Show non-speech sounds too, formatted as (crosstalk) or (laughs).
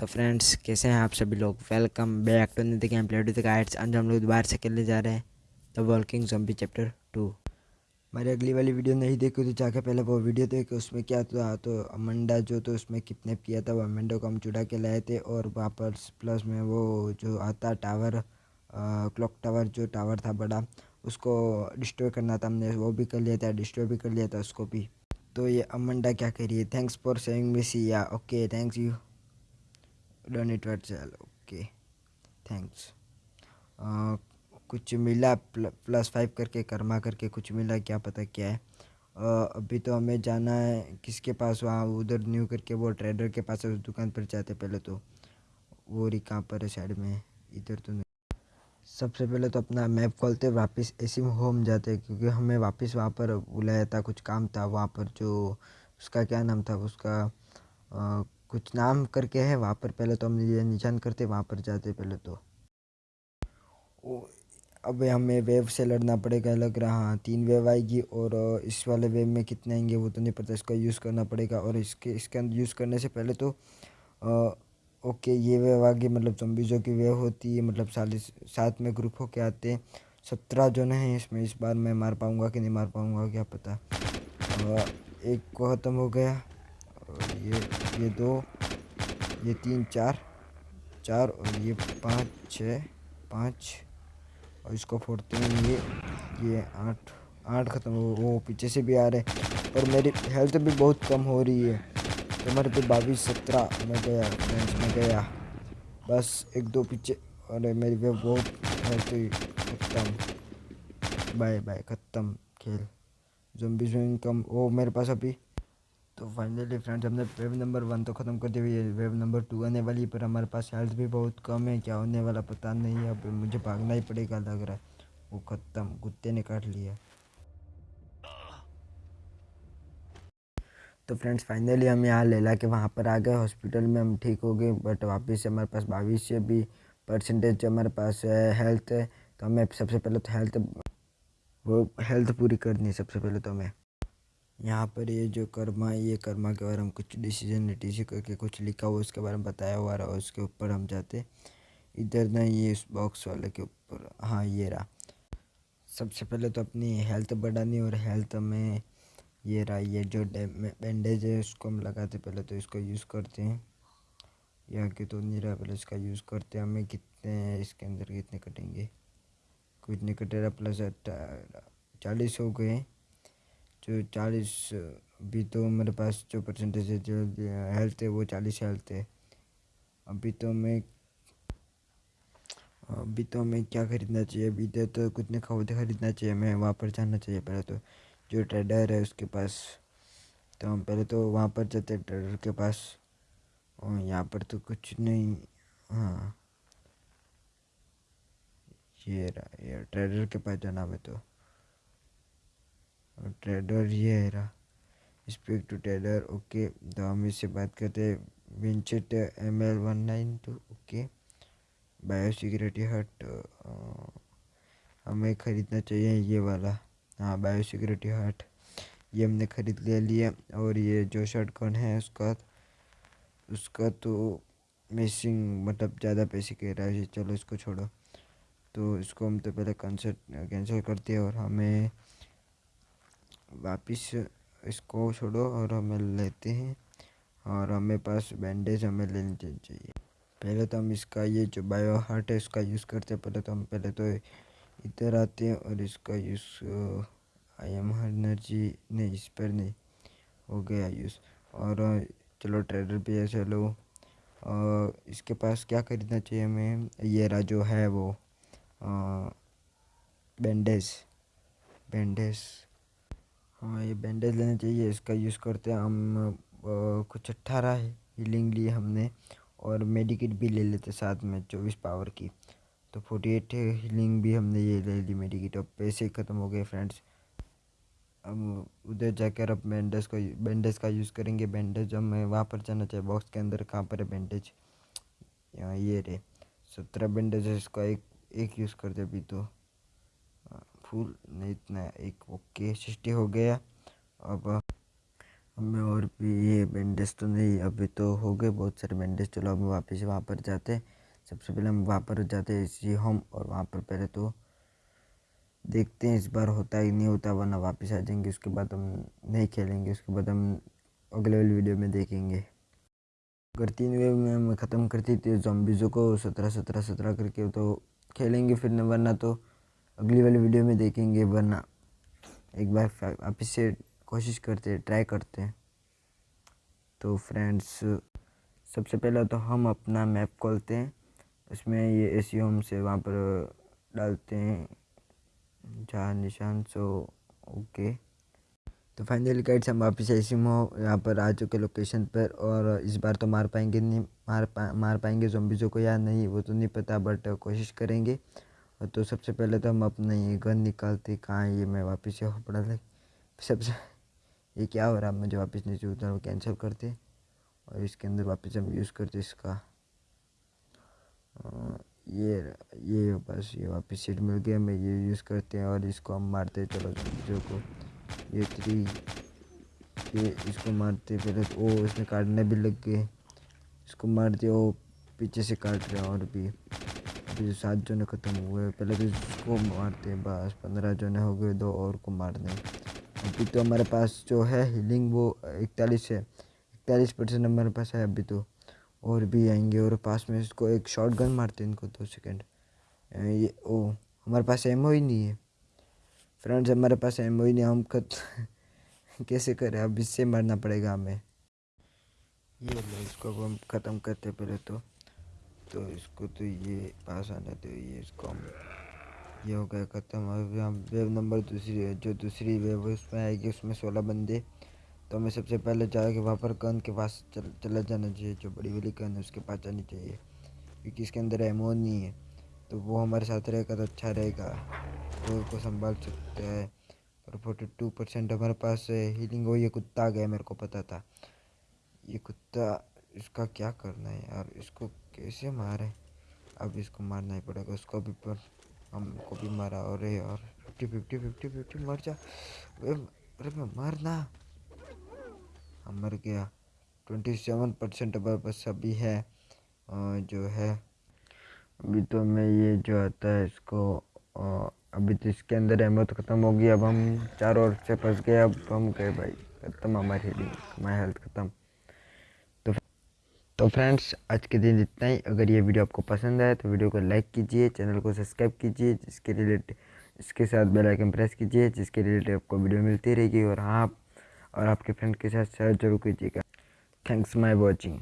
तो फ्रेंड्स कैसे हैं आप सभी लोग? Welcome back to the game play to guides आज हम लोग दोबारा से खेलने जा रहे हैं the walking zombie chapter two हमारी अगली वाली वीडियो नहीं देखी तो जाके पहले वो वीडियो देखे, उसमें क्या था? तो अमंडा जो तो उसमें किडनेप किया था। वो अमंडा को हम चुड़ा के लाए थे और वापस प्लस में वो जो आता टावर क्लॉक टावर जो टावर था बड़ा, उसको डिस्ट्रॉय करना था हमने। वो भी कर लिया था डिस्ट्रॉय भी कर लिया था उसको भी। तो ये अमंडा क्या करिए thanks for saving me see ya okay thanks you done it चल ओके थैंक्स कुछ मिला प्ल, प्लस फाइव करके कर्मा करके कुछ मिला क्या पता क्या है? Uh, अभी तो हमें जाना है किसके पास वहाँ? उधर न्यू करके वो ट्रेडर के पास उस दुकान पर जाते पहले तो। वो रही कहाँ पर है साइड में? इधर तो नहीं। सबसे पहले तो अपना मैप खोलते वापस एसी होम जाते क्योंकि हमें वापस वहाँ पर बुलाया था कुछ काम था वहाँ पर जो उसका क्या नाम था उसका आ, कुछ नाम करके है वहाँ पर पहले तो हम निशान करते वहाँ पर जाते पहले तो। अब हमें वेव से लड़ना पड़ेगा लग रहा हाँ। तीन वेव आएगी और इस वाले वेव में कितने आएँगे वो तो नहीं पता इसका यूज़ करना पड़ेगा। और इसके इसके अंदर यूज़ करने से पहले तो आ, ओके ये वेव आगे मतलब जॉम्बीज़ों की वेव होती है मतलब चालीस सात में ग्रुप होके आते हैं। सत्रह जो हैं इसमें इस बार मैं मार पाऊँगा कि नहीं मार पाऊँगा क्या पता। आ, एक को ख़त्म हो गया। और ये ये दो, ये तीन, चार चार और ये पाँच, छः, पाँच और इसको फोड़ते हैं ये ये आठ आठ ख़त्म हो, वो पीछे से भी आ रहे और मेरी हेल्थ भी बहुत कम हो रही है। तो मेरे पे बाईस, सत्रह में गया फ्रेंड्स में गया। बस एक दो पीछे अरे मेरी वे बहुत हेल्थ ख़त्म। बाय बाय ख़त्म, खेल। जम्बी जोइंग कम ओ मेरे पास अभी तो फाइनली फ्रेंड्स हमने वेब नंबर वन तो ख़त्म कर दिया है। वेब नंबर टू आने वाली है, पर हमारे पास हेल्थ भी बहुत कम है। क्या होने वाला पता नहीं है। अब मुझे भागना ही पड़ेगा लग रहा है। वो ख़त्म, कुत्ते ने काट लिया। तो फ्रेंड्स फाइनली हम यहाँ ले ला के वहाँ पर आ गए। हॉस्पिटल में हम ठीक हो गए बट वापस हमारे पास बाईस से भी परसेंटेज हमारे पास है हेल्थ है। तो हमें सबसे पहले तो हेल्थ वो हेल्थ पूरी करनी है सबसे पहले तो हमें। यहाँ पर ये जो कर्मा, ये कर्मा के बारे में कुछ डिसीज़न नीटिश करके कुछ लिखा हुआ उसके बारे में बताया हुआ रहा उसके ऊपर हम जाते इधर ना ये उस बॉक्स वाले के ऊपर हाँ ये रहा। सबसे पहले तो अपनी हेल्थ बढ़ानी और हेल्थ में ये रहा, ये जो बैंडेज है, उसको हम लगाते पहले तो इसको यूज़ करते हैं। यहाँ के तो नहीं रहा, पहले इसका यूज़ करते हैं। हमें कितने इसके अंदर कितने कटेंगे? कुछ नहीं रहा प्लस चालीस हो गए जो चालीस अभी तो मेरे पास जो परसेंटेज है जो हेल्थ है वो चालीस हेल्थ है। अभी तो मैं अभी तो हमें क्या ख़रीदना चाहिए? अभी तो, तो कुछ नहीं खरीदना चाहिए? हमें वहाँ पर जाना चाहिए पहले तो। जो ट्रेडर है उसके पास तो हम पहले तो वहाँ पर जाते हैं ट्रेडर के पास। और यहाँ पर तो कुछ नहीं हाँ। ये रहा ये ट्रेडर के पास जाना है तो। और ट्रेडर ये है रहा स्पीक टू ट्रेडर ओके तो हम इससे बात करते हैं। विंचेट M L one nine two okay bio security hut हमें ख़रीदना चाहिए ये वाला। हाँ बायो सिक्योरिटी हट ये हमने ख़रीद ले लिया और ये जो शर्ट कौन है उसका उसका तो मिसिंग मतलब ज़्यादा पैसे कह रहा है चलो इसको छोड़ो। तो इसको हम तो पहले कंसर्ट कैंसिल करते हैं और हमें वापस इसको छोड़ो और हमें लेते हैं। और हमें पास बैंडेज हमें लेने चाहिए। पहले तो हम इसका ये जो बायो हार्ट है, उसका यूज़ करते हैं। पहले तो हम पहले तो इधर आते हैं और इसका यूज़ आई एम एनर्जी नहीं इस पर नहीं, हो गया यूज़ और चलो ट्रेडर पे है, चलो। और इसके पास क्या खरीदना चाहिए हमें? ये रहा जो है वो बैंडेज बैंडेज हाँ ये बैंडेज लेना चाहिए, इसका यूज़ करते हम कुछ अट्ठारह हीलिंग लिए हमने और मेडिकेट भी ले लेते साथ में चौबीस पावर की। तो फोर्टी एट हीलिंग भी हमने ये ले ली मेडिकेट अब पैसे ख़त्म हो गए फ्रेंड्स अब उधर जाकर अब बैंडेज का बैंडेज का यूज़ करेंगे। बैंडेज हमें, वहाँ पर जाना चाहिए बॉक्स के अंदर कहाँ पर है बैंडेज यहाँ ये रे सत्रह बैंडेज इसका एक एक यूज़ कर दे अभी तो। फुल, नहीं इतना एक ओके सिक्सटी हो गया। अब हमें और भी ये बैंडेज तो नहीं, अभी तो हो गए बहुत सारे बैंडेज चलो अब वापस वहाँ पर जाते सबसे पहले हम वहाँ पर जाते हैं इसी होम और वहाँ पर पहले तो देखते हैं, इस बार होता ही नहीं होता, वरना वापस आ जाएँगे। उसके बाद हम नहीं खेलेंगे, उसके बाद हम अगले वाली वीडियो में देखेंगे। अगर तीन वेव में हम ख़त्म करती थी जॉम्बिज़ों को सत्रह सत्रह सत्रह करके तो खेलेंगे फिर, वरना तो अगली वाली वीडियो में देखेंगे, वरना एक बार वापस से कोशिश करते ट्राई करते। हैं तो फ्रेंड्स सबसे पहले तो हम अपना मैप खोलते हैं। उसमें ये ए सी होम से वहाँ पर डालते हैं। जहाँ निशान सो ओके तो फाइनली गाइड्स हम वापस ऐसी में यहाँ पर आ चुके लोकेशन पर और इस बार तो मार पाएँगे नहीं, मार पा, मार पाएँगे जोम्बिज़ों को या नहीं, वो तो नहीं पता बट कोशिश करेंगे। तो सबसे पहले तो हम अपना ये गन निकालते, कहाँ ये मैं वापस से पड़ा लग सबसे ये क्या हो रहा? है मुझे वापस नीचे उतर कैंसिल करते। और इसके अंदर वापस हम यूज़ करते इसका। ये ये बस, ये वापस सीट मिल गया, मैं ये यूज़ करते हैं और इसको हम मारते चलो जो को। ये थ्री ये इसको मारते पहले ओ इसमें काटने भी लग गए। इसको मारते ओ पीछे से काट रहे और भी। अभी सात जने ख़त्म हुए पहले तो इसको मारते हैं, बस। पंद्रह जने हो गए, दो और को मारने। अभी तो हमारे पास जो है हीलिंग वो इकतालीस है। इकतालीस परसेंट हमारे पास है अभी तो। और भी आएँगे और पास में इसको एक शॉर्ट गन मारते हैं इनको दो सेकेंड ये, ओ, हमारे पास एमओ ही नहीं है। फ्रेंड्स हमारे पास एमओ ही नहीं। हम खत (laughs) कैसे करें? अब इससे मरना पड़ेगा हमें। ये इसको हम ख़त्म करते पहले तो। तो इसको तो ये पास आने तो ये इसको हम ये हो गया ख़त्म। अब हम वेव नंबर दूसरी है, जो दूसरी वेव उसमें आएगी उसमें सोलह बंदे। तो हमें सबसे पहले जाके वहाँ पर गन के पास चल, चला जाना चाहिए, जो बड़ी वाली गन है, उसके पास जानी चाहिए, क्योंकि इसके अंदर एमो नहीं है। तो वो हमारे साथ रहेगा तो अच्छा रहेगा। तो को संभाल सकते हैं। और फोर्टी टू परसेंट हमारे पास हीलिंग हो, ये कुत्ता आ गया मेरे को पता था। ये कुत्ता इसका क्या करना है यार? इसको कैसे मारे? अब इसको मारना ही पड़ेगा। उसको भी पर हमको भी मारा। और यार फिफ्टी फिफ्टी फिफ्टी फिफ्टी मर जा। अरे मैं मारना। हम मर गया। ट्वेंटी सेवन परसेंट हमारे पास अभी है। जो है। अभी तो मैं ये जो आता है इसको अभी तो इसके अंदर अहमत तो ख़त्म हो गई। अब हम चारों ओर से फंस गए। अब हम गए भाई। ख़त्म हमारी हीलिंग हमारी हेल्थ ख़त्म। तो फ्रेंड्स, आज के दिन इतना ही। अगर ये वीडियो आपको पसंद आए तो वीडियो को लाइक कीजिए, चैनल को सब्सक्राइब कीजिए, जिसके रिलेटेड इसके साथ बेल आइकन प्रेस कीजिए, जिसके रिलेटेड आपको वीडियो मिलती रहेगी। और हाँ और आपके फ्रेंड के साथ शेयर ज़रूर कीजिएगा। Thanks my watching.